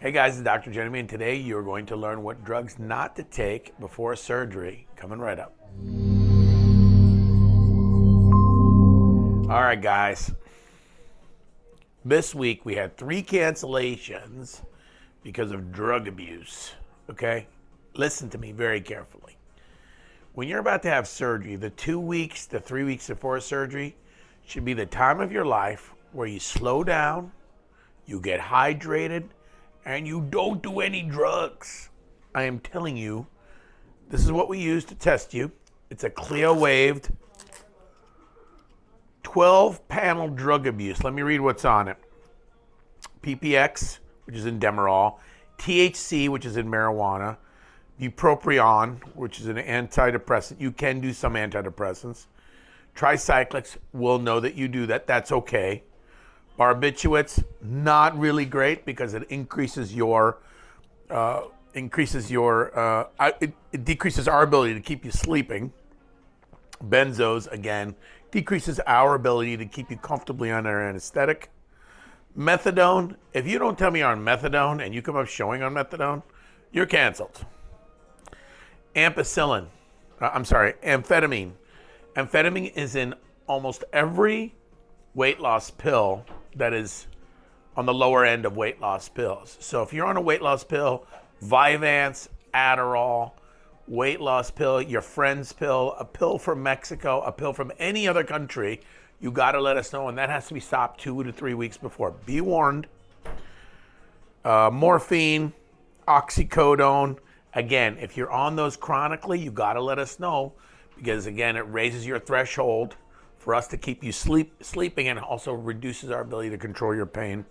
Hey guys, it's Dr. Jeremy, and today you're going to learn what drugs not to take before surgery. Coming right up. All right, guys. This week we had three cancellations because of drug abuse. Okay? Listen to me very carefully. When you're about to have surgery, the two weeks to three weeks before surgery should be the time of your life where you slow down, you get hydrated, and you don't do any drugs. I am telling you, this is what we use to test you. It's a CLIA waived 12 panel drug abuse. Let me read what's on it PPX, which is in Demerol, THC, which is in marijuana, bupropion, which is an antidepressant. You can do some antidepressants. Tricyclics, we'll know that you do that. That's okay. Barbiturates, not really great because it increases your uh, increases your uh, it, it decreases our ability to keep you sleeping. Benzos again decreases our ability to keep you comfortably under anesthetic. Methadone, if you don't tell me you're on methadone and you come up showing on methadone, you're canceled. Ampicillin, uh, I'm sorry, amphetamine. Amphetamine is in almost every weight loss pill that is on the lower end of weight loss pills. So if you're on a weight loss pill, Vyvanse, Adderall, weight loss pill, your friend's pill, a pill from Mexico, a pill from any other country, you got to let us know, and that has to be stopped two to three weeks before. Be warned. Uh, morphine, oxycodone. Again, if you're on those chronically, you got to let us know because again, it raises your threshold for us to keep you sleep sleeping and also reduces our ability to control your pain.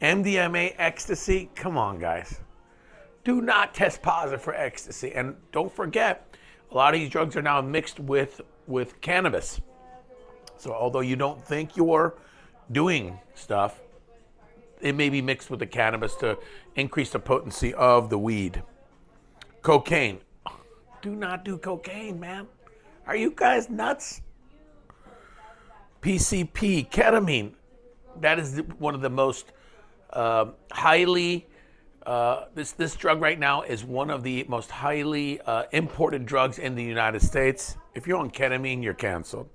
MDMA, ecstasy, come on, guys. Do not test positive for ecstasy. And don't forget, a lot of these drugs are now mixed with, with cannabis. So although you don't think you're doing stuff, it may be mixed with the cannabis to increase the potency of the weed. Cocaine. Do not do cocaine, man. Are you guys nuts? PCP, ketamine. That is one of the most uh, highly, uh, this, this drug right now is one of the most highly uh, imported drugs in the United States. If you're on ketamine, you're canceled.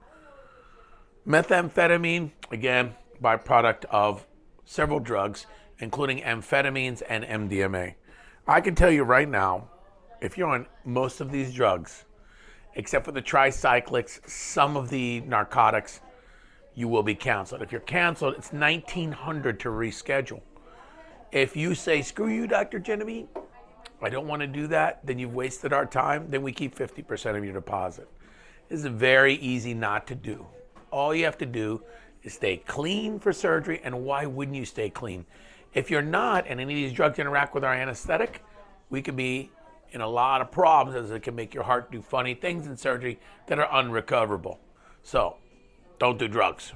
Methamphetamine, again, byproduct of several drugs, including amphetamines and MDMA. I can tell you right now, if you're on most of these drugs, except for the tricyclics, some of the narcotics, you will be canceled. If you're canceled, it's 1900 to reschedule. If you say, screw you, Dr. Genevieve, I don't want to do that, then you've wasted our time, then we keep 50% of your deposit. This is very easy not to do. All you have to do is stay clean for surgery, and why wouldn't you stay clean? If you're not, and any of these drugs interact with our anesthetic, we could be in a lot of problems as it can make your heart do funny things in surgery that are unrecoverable. So don't do drugs.